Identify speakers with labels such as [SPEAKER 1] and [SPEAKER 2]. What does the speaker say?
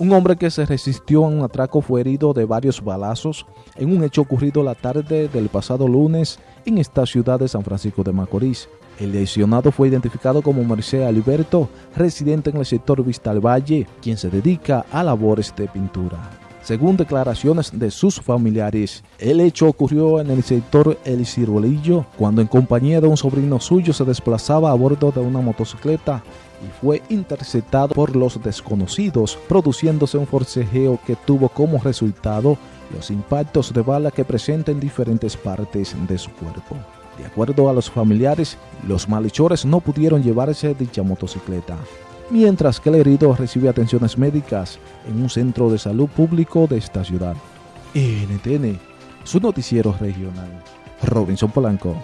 [SPEAKER 1] Un hombre que se resistió a un atraco fue herido de varios balazos en un hecho ocurrido la tarde del pasado lunes en esta ciudad de San Francisco de Macorís. El lesionado fue identificado como Merced Alberto, residente en el sector Vista al Valle, quien se dedica a labores de pintura. Según declaraciones de sus familiares, el hecho ocurrió en el sector El Ciruelillo, cuando en compañía de un sobrino suyo se desplazaba a bordo de una motocicleta y fue interceptado por los desconocidos, produciéndose un forcejeo que tuvo como resultado los impactos de bala que presenta en diferentes partes de su cuerpo. De acuerdo a los familiares, los malhechores no pudieron llevarse dicha motocicleta, mientras que el herido recibe atenciones médicas en un centro de salud público de esta ciudad. NTN, su noticiero regional. Robinson Polanco.